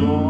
storm.